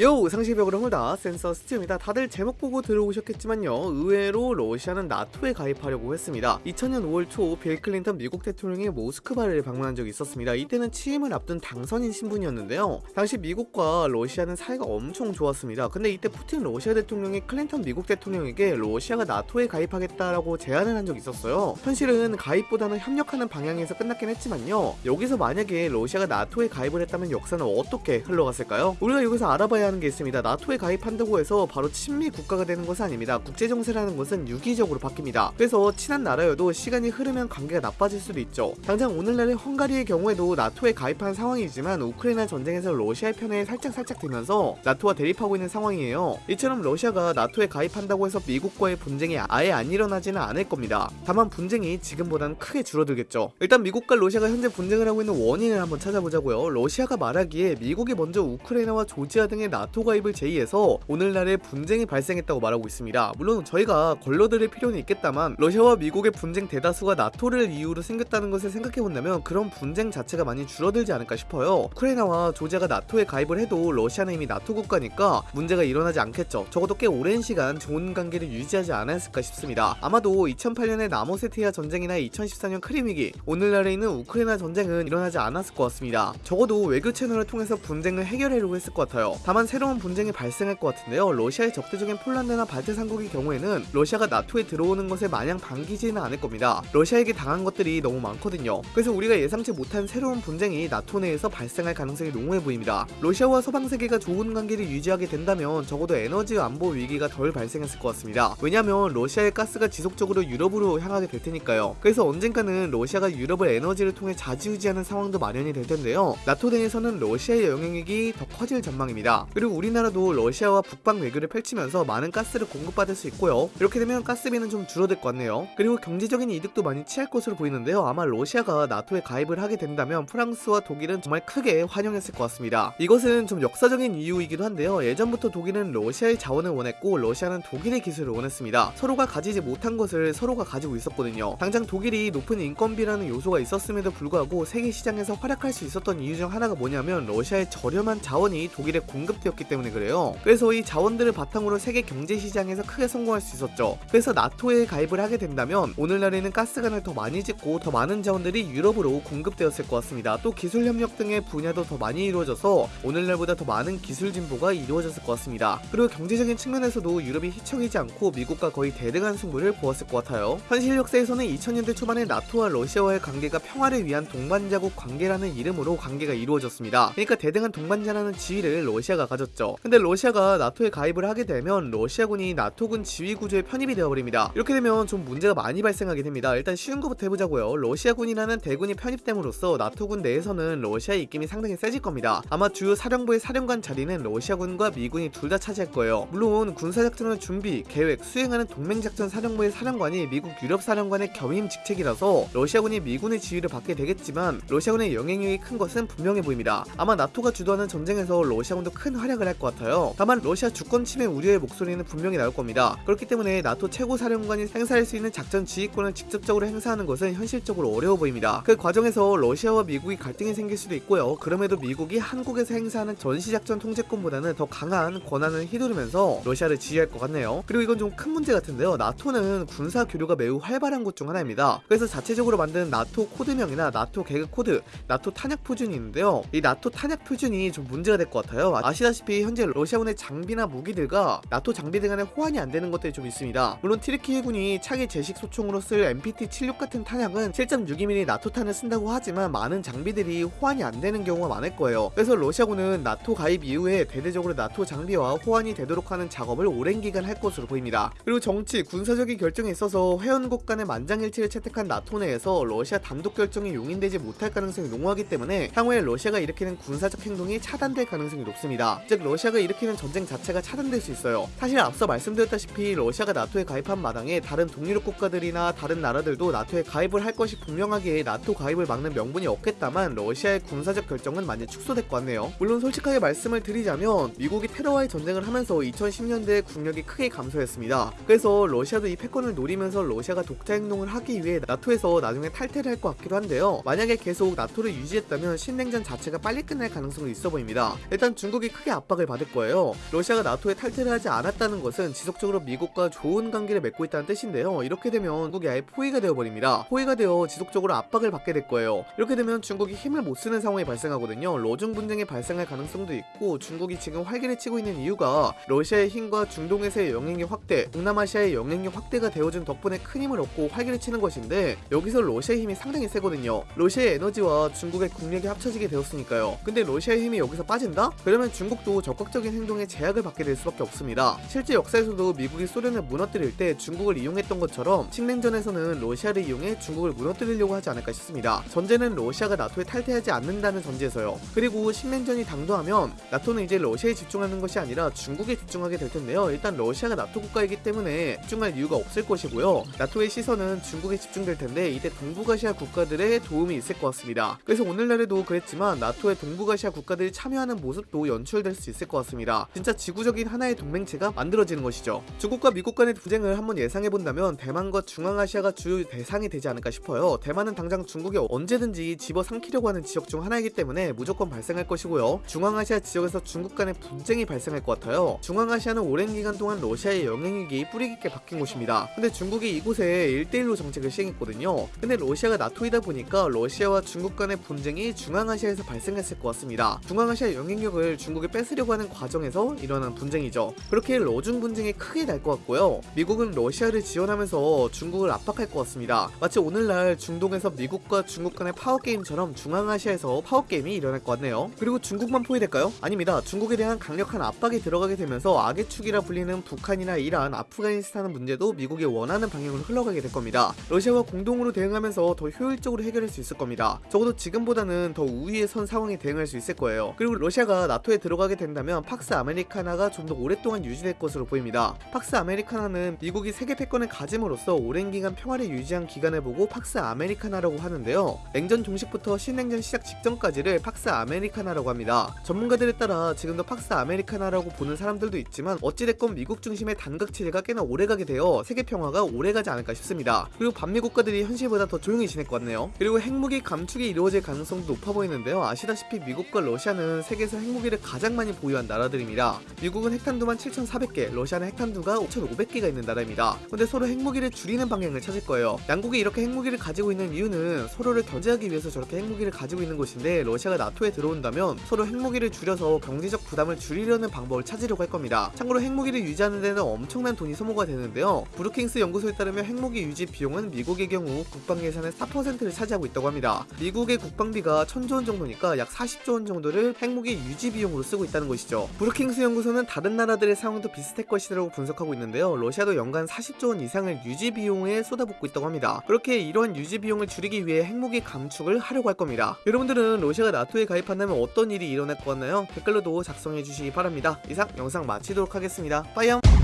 요 상시벽으로 홀다 센서 스튜입니다. 다들 제목 보고 들어오셨겠지만요. 의외로 러시아는 나토에 가입하려고 했습니다. 2000년 5월 초 빌 클린턴 미국 대통령이 모스크바를 방문한 적이 있었습니다. 이때는 취임을 앞둔 당선인 신분이었는데요. 당시 미국과 러시아는 사이가 엄청 좋았습니다. 근데 이때 푸틴 러시아 대통령이 클린턴 미국 대통령에게 러시아가 나토에 가입하겠다라고 제안을 한 적이 있었어요. 현실은 가입보다는 협력하는 방향에서 끝났긴 했지만요. 여기서 만약에 러시아가 나토에 가입을 했다면 역사는 어떻게 흘러갔을까요? 우리가 여기서 알아봐야 하는 게 있습니다. 나토에 가입한다고 해서 바로 친미 국가가 되는 것은 아닙니다. 국제 정세라는 것은 유기적으로 바뀝니다. 그래서 친한 나라여도 시간이 흐르면 관계가 나빠질 수도 있죠. 당장 오늘날의 헝가리의 경우에도 나토에 가입한 상황이지만 우크라이나 전쟁에서 러시아의 편에 살짝살짝 되면서 나토와 대립하고 있는 상황이에요. 이처럼 러시아가 나토에 가입한다고 해서 미국과의 분쟁이 아예 안 일어나지는 않을 겁니다. 다만 분쟁이 지금보다는 크게 줄어들겠죠. 일단 미국과 러시아가 현재 분쟁을 하고 있는 원인을 한번 찾아보자고요. 러시아가 말하기에 미국이 먼저 우크라이나와 조지아 등의 나토 가입을 제의해서 오늘날의 분쟁이 발생했다고 말하고 있습니다. 물론 저희가 걸러들일 필요는 있겠다만 러시아와 미국의 분쟁 대다수가 나토를 이유로 생겼다는 것을 생각해본다면 그런 분쟁 자체가 많이 줄어들지 않을까 싶어요. 우크라이나와 조지아가 나토에 가입을 해도 러시아는 이미 나토 국가니까 문제가 일어나지 않겠죠. 적어도 꽤 오랜 시간 좋은 관계를 유지하지 않았을까 싶습니다. 아마도 2008년의 나모세티아 전쟁이나 2014년 크림 위기, 오늘날에 있는 우크라이나 전쟁은 일어나지 않았을 것 같습니다. 적어도 외교 채널을 통해서 분쟁을 해결하려고 했을 것 같아요. 다만 다만 새로운 분쟁이 발생할 것 같은데요. 러시아의 적대적인 폴란드나 발트 삼국의 경우에는 러시아가 나토에 들어오는 것에 마냥 반기지는 않을 겁니다. 러시아에게 당한 것들이 너무 많거든요. 그래서 우리가 예상치 못한 새로운 분쟁이 나토 내에서 발생할 가능성이 농후해 보입니다. 러시아와 서방 세계가 좋은 관계를 유지하게 된다면 적어도 에너지 안보 위기가 덜 발생했을 것 같습니다. 왜냐하면 러시아의 가스가 지속적으로 유럽으로 향하게 될 테니까요. 그래서 언젠가는 러시아가 유럽을 에너지를 통해 자지우지하는 상황도 마련이 될 텐데요. 나토 내에서는 러시아의 영향력이 더 커질 전망입니다. 그리고 우리나라도 러시아와 북방 외교를 펼치면서 많은 가스를 공급받을 수 있고요. 이렇게 되면 가스비는 좀 줄어들 것 같네요. 그리고 경제적인 이득도 많이 취할 것으로 보이는데요. 아마 러시아가 나토에 가입을 하게 된다면 프랑스와 독일은 정말 크게 환영했을 것 같습니다. 이것은 좀 역사적인 이유이기도 한데요. 예전부터 독일은 러시아의 자원을 원했고 러시아는 독일의 기술을 원했습니다. 서로가 가지지 못한 것을 서로가 가지고 있었거든요. 당장 독일이 높은 인건비라는 요소가 있었음에도 불구하고 세계 시장에서 활약할 수 있었던 이유 중 하나가 뭐냐면 러시아의 저렴한 자원이 독일에 공급 되었기 때문에 그래요. 그래서 이 자원들을 바탕으로 세계 경제 시장에서 크게 성공할 수 있었죠. 그래서 나토에 가입을 하게 된다면 오늘날에는 가스관을 더 많이 짓고 더 많은 자원들이 유럽으로 공급되었을 것 같습니다. 또 기술 협력 등의 분야도 더 많이 이루어져서 오늘날보다 더 많은 기술 진보가 이루어졌을 것 같습니다. 그리고 경제적인 측면에서도 유럽이 휘청이지 않고 미국과 거의 대등한 승부를 보았을 것 같아요. 현실 역사에서는 2000년대 초반에 나토와 러시아와의 관계가 평화를 위한 동반자국 관계라는 이름으로 관계가 이루어졌습니다. 그러니까 대등한 동반자라는 지위를 러시아가 가졌죠. 근데 러시아가 나토에 가입을 하게 되면 러시아군이 나토군 지휘 구조에 편입이 되어버립니다. 이렇게 되면 좀 문제가 많이 발생하게 됩니다. 일단 쉬운 것부터 해보자고요. 러시아군이라는 대군이 편입됨으로써 나토군 내에서는 러시아의 입김이 상당히 세질 겁니다. 아마 주요 사령부의 사령관 자리는 러시아군과 미군이 둘 다 차지할 거예요. 물론 군사작전을 준비, 계획, 수행하는 동맹작전 사령부의 사령관이 미국 유럽 사령관의 겸임 직책이라서 러시아군이 미군의 지휘를 받게 되겠지만 러시아군의 영향력이 큰 것은 분명해 보입니다. 아마 나토가 주도하는 전쟁에서 러시아군도 큰 활약을 할 것 같아요. 다만 러시아 주권 침해 우려의 목소리는 분명히 나올 겁니다. 그렇기 때문에 나토 최고 사령관이 행사할 수 있는 작전 지휘권을 직접적으로 행사하는 것은 현실적으로 어려워 보입니다. 그 과정에서 러시아와 미국이 갈등이 생길 수도 있고요. 그럼에도 미국이 한국에서 행사하는 전시작전 통제권보다는 더 강한 권한을 휘두르면서 러시아를 지휘할 것 같네요. 그리고 이건 좀 큰 문제 같은데요. 나토는 군사 교류가 매우 활발한 곳 중 하나입니다. 그래서 자체적으로 만든 나토 코드명이나 나토 개그 코드, 나토 탄약 표준이 있는데요. 이 나토 탄약 표준이 좀 문제가 될 것 같아요. 아시 다시피 현재 러시아군의 장비나 무기들과 나토 장비들 간의 호환이 안 되는 것들이 좀 있습니다. 물론 튀르키예군이 차기 제식 소총으로 쓸 MPT-76 같은 탄약은 7.62mm 나토 탄을 쓴다고 하지만 많은 장비들이 호환이 안 되는 경우가 많을 거예요. 그래서 러시아군은 나토 가입 이후에 대대적으로 나토 장비와 호환이 되도록 하는 작업을 오랜 기간 할 것으로 보입니다. 그리고 정치, 군사적인 결정에 있어서 회원국 간의 만장일치를 채택한 나토 내에서 러시아 단독 결정이 용인되지 못할 가능성이 농후하기 때문에 향후에 러시아가 일으키는 군사적 행동이 차단될 가능성이 높습니다. 즉 러시아가 일으키는 전쟁 자체가 차단될 수 있어요. 사실 앞서 말씀드렸다시피 러시아가 나토에 가입한 마당에 다른 동유럽 국가들이나 다른 나라들도 나토에 가입을 할 것이 분명하게 나토 가입을 막는 명분이 없겠다만 러시아의 군사적 결정은 많이 축소될 것 같네요. 물론 솔직하게 말씀을 드리자면 미국이 테러와의 전쟁을 하면서 2010년대에 국력이 크게 감소했습니다. 그래서 러시아도 이 패권을 노리면서 러시아가 독자 행동을 하기 위해 나토에서 나중에 탈퇴를 할 것 같기도 한데요. 만약에 계속 나토를 유지했다면 신냉전 자체가 빨리 끝날 가능성이 있어 보입니다. 일단 중국이 크게 크게 압박을 받을 거예요. 러시아가 나토에 탈퇴를 하지 않았다는 것은 지속적으로 미국과 좋은 관계를 맺고 있다는 뜻인데요. 이렇게 되면 중국이 아예 포위가 되어버립니다. 포위가 되어 지속적으로 압박을 받게 될 거예요. 이렇게 되면 중국이 힘을 못 쓰는 상황이 발생하거든요. 러중 분쟁이 발생할 가능성도 있고 중국이 지금 활기를 치고 있는 이유가 러시아의 힘과 중동에서의 영향력 확대, 동남아시아의 영향력 확대가 되어준 덕분에 큰 힘을 얻고 활기를 치는 것인데 여기서 러시아의 힘이 상당히 세거든요. 러시아의 에너지와 중국의 국력이 합쳐지게 되었으니까요. 근데 러시아의 힘이 여기서 빠진다? 그러면 중국 도 적극적인 행동에 제약을 받게 될 수밖에 없습니다. 실제 역사에서도 미국이 소련을 무너뜨릴 때 중국을 이용했던 것처럼 식냉전에서는 러시아를 이용해 중국을 무너뜨리려고 하지 않을까 싶습니다. 전제는 러시아가 나토에 탈퇴하지 않는다는 전제에서요. 그리고 식냉전이 당도하면 나토는 이제 러시아에 집중하는 것이 아니라 중국에 집중하게 될 텐데요. 일단 러시아가 나토 국가이기 때문에 집중할 이유가 없을 것이고요. 나토의 시선은 중국에 집중될 텐데 이때 동북아시아 국가들의 도움이 있을 것 같습니다. 그래서 오늘날에도 그랬지만 나토의 동북아시아 국가들이 참여하는 모습도 연출 될 수 있을 것 같습니다. 진짜 지구적인 하나의 동맹체가 만들어지는 것이죠. 중국과 미국 간의 분쟁을 한번 예상해 본다면 대만과 중앙아시아가 주요 대상이 되지 않을까 싶어요. 대만은 당장 중국이 언제든지 집어삼키려고 하는 지역 중 하나이기 때문에 무조건 발생할 것이고요. 중앙아시아 지역에서 중국 간의 분쟁이 발생할 것 같아요. 중앙아시아는 오랜 기간 동안 러시아의 영향력이 뿌리 깊게 박힌 곳입니다. 근데 중국이 이곳에 1대1로 정책을 시행했거든요. 근데 러시아가 나토이다 보니까 러시아와 중국 간의 분쟁이 중앙아시아에서 발생했을 것 같습니다. 중앙아시아 영향력을 중국에 뺏으려고 하는 과정에서 일어난 분쟁이죠. 그렇게 러중 분쟁이 크게 날 것 같고요. 미국은 러시아를 지원하면서 중국을 압박할 것 같습니다. 마치 오늘날 중동에서 미국과 중국 간의 파워게임처럼 중앙아시아에서 파워게임이 일어날 것 같네요. 그리고 중국만 포위될까요? 아닙니다. 중국에 대한 강력한 압박이 들어가게 되면서 악의 축이라 불리는 북한이나 이란, 아프가니스탄 문제도 미국이 원하는 방향으로 흘러가게 될 겁니다. 러시아와 공동으로 대응하면서 더 효율적으로 해결할 수 있을 겁니다. 적어도 지금보다는 더 우위에 선 상황에 대응할 수 있을 거예요. 그리고 러시아가 나토에 들어 가게 된다면 팍스 아메리카나가 좀 더 오랫동안 유지될 것으로 보입니다. 팍스 아메리카나는 미국이 세계 패권을 가짐으로써 오랜 기간 평화를 유지한 기간을 보고 팍스 아메리카나라고 하는데요. 냉전 종식부터 신냉전 시작 직전까지를 팍스 아메리카나라고 합니다. 전문가들에 따라 지금도 팍스 아메리카나라고 보는 사람들도 있지만 어찌됐건 미국 중심의 단각 체제가 꽤나 오래가게 되어 세계 평화가 오래가지 않을까 싶습니다. 그리고 반미 국가들이 현실보다 더 조용히 지낼 것 같네요. 그리고 핵무기 감축이 이루어질 가능성도 높아 보이는데요. 아시다시피 미국과 러시아는 세계에서 핵무기를 가장 많이 보유한 나라들입니다. 미국은 핵탄두만 7,400개, 러시아는 핵탄두가 5,500개가 있는 나라입니다. 근데 서로 핵무기를 줄이는 방향을 찾을 거예요. 양국이 이렇게 핵무기를 가지고 있는 이유는 서로를 견제하기 위해서 저렇게 핵무기를 가지고 있는 것인데 러시아가 나토에 들어온다면 서로 핵무기를 줄여서 경제적 부담을 줄이려는 방법을 찾으려고 할 겁니다. 참고로 핵무기를 유지하는 데는 엄청난 돈이 소모가 되는데요. 브루킹스 연구소에 따르면 핵무기 유지 비용은 미국의 경우 국방 예산의 4%를 차지하고 있다고 합니다. 미국의 국방비가 1000조 원 정도니까 약 40조 원 정도를 핵무기 유지 비용으로 쓰고 있다는 것이죠. 브루킹스 연구소는 다른 나라들의 상황도 비슷할 것이라고 분석하고 있는데요. 러시아도 연간 40조 원 이상을 유지 비용에 쏟아붓고 있다고 합니다. 그렇게 이러한 유지 비용을 줄이기 위해 핵무기 감축을 하려고 할 겁니다. 여러분들은 러시아가 나토에 가입한다면 어떤 일이 일어날 것 같나요? 댓글로도 작성해 주시기 바랍니다. 이상 영상 마치도록 하겠습니다. 빠이염!